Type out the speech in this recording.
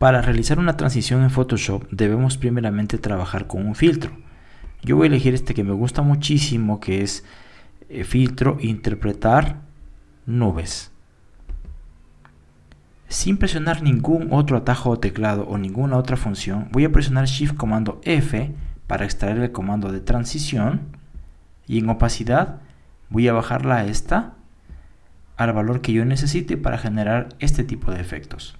Para realizar una transición en Photoshop debemos primeramente trabajar con un filtro. Yo voy a elegir este que me gusta muchísimo que es eh, filtro interpretar nubes. Sin presionar ningún otro atajo o teclado o ninguna otra función, voy a presionar Shift comando F para extraer el comando de transición y en opacidad voy a bajarla a esta al valor que yo necesite para generar este tipo de efectos.